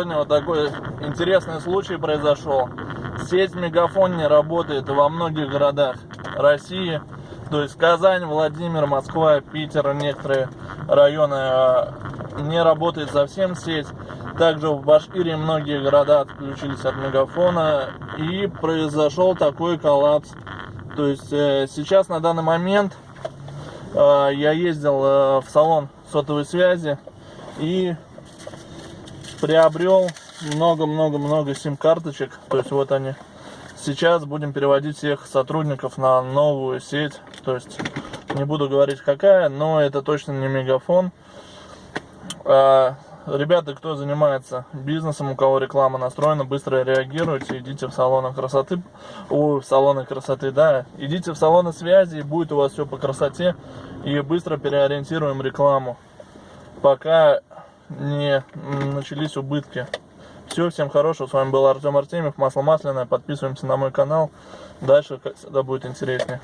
сегодня вот такой интересный случай произошел. Сеть Мегафон не работает во многих городах России. То есть Казань, Владимир, Москва, Питер, некоторые районы а, не работает совсем сеть. Также в Башкирии многие города отключились от Мегафона. И произошел такой коллапс. То есть э, сейчас на данный момент э, я ездил э, в салон сотовой связи и приобрел много-много-много сим-карточек. То есть вот они. Сейчас будем переводить всех сотрудников на новую сеть. То есть не буду говорить какая, но это точно не мегафон. А, ребята, кто занимается бизнесом, у кого реклама настроена, быстро реагируйте, идите в салоны красоты, о, в салоны красоты, да, идите в салоны связи, и будет у вас все по красоте, и быстро переориентируем рекламу, пока не начались убытки. Все, всем хорошего. С вами был Артем Артемьев, Масло Масляное. Подписываемся на мой канал. Дальше, всегда, будет интереснее.